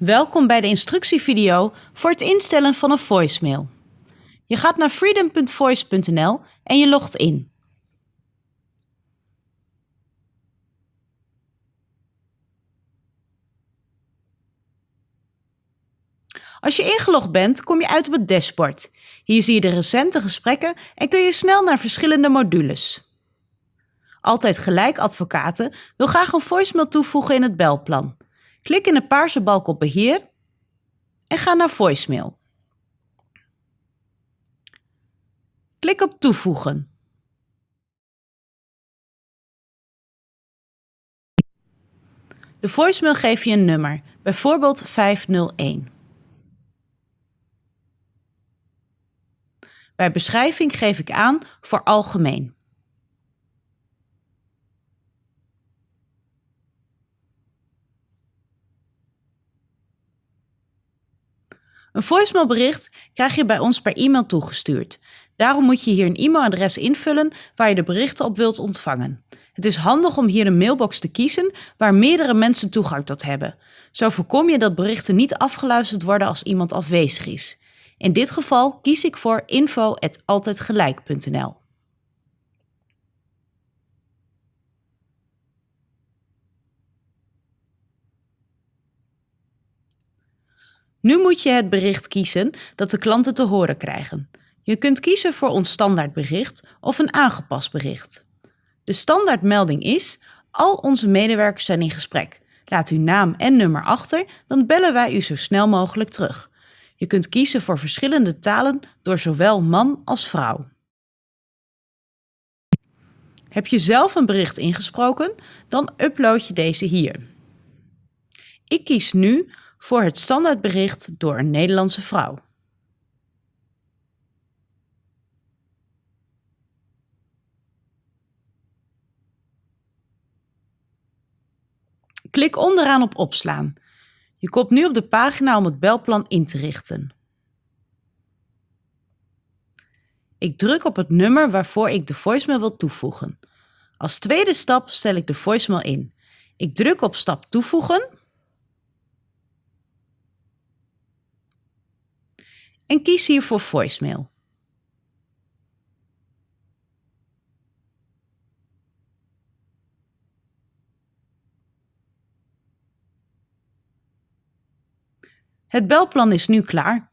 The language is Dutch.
Welkom bij de instructievideo voor het instellen van een voicemail. Je gaat naar freedom.voice.nl en je logt in. Als je ingelogd bent, kom je uit op het dashboard. Hier zie je de recente gesprekken en kun je snel naar verschillende modules. Altijd Gelijk Advocaten wil graag een voicemail toevoegen in het belplan. Klik in de paarse balk op Beheer en ga naar Voicemail. Klik op Toevoegen. De voicemail geeft je een nummer, bijvoorbeeld 501. Bij beschrijving geef ik aan voor algemeen. Een voicemailbericht krijg je bij ons per e-mail toegestuurd. Daarom moet je hier een e-mailadres invullen waar je de berichten op wilt ontvangen. Het is handig om hier een mailbox te kiezen waar meerdere mensen toegang tot hebben. Zo voorkom je dat berichten niet afgeluisterd worden als iemand afwezig is. In dit geval kies ik voor info.altijdgelijk.nl. Nu moet je het bericht kiezen dat de klanten te horen krijgen. Je kunt kiezen voor ons standaardbericht of een aangepast bericht. De standaardmelding is: al onze medewerkers zijn in gesprek. Laat uw naam en nummer achter, dan bellen wij u zo snel mogelijk terug. Je kunt kiezen voor verschillende talen door zowel man als vrouw. Heb je zelf een bericht ingesproken, dan upload je deze hier. Ik kies nu voor het standaardbericht door een Nederlandse vrouw. Klik onderaan op opslaan. Je komt nu op de pagina om het belplan in te richten. Ik druk op het nummer waarvoor ik de voicemail wil toevoegen. Als tweede stap stel ik de voicemail in. Ik druk op stap toevoegen en kies hier voor voicemail. Het belplan is nu klaar.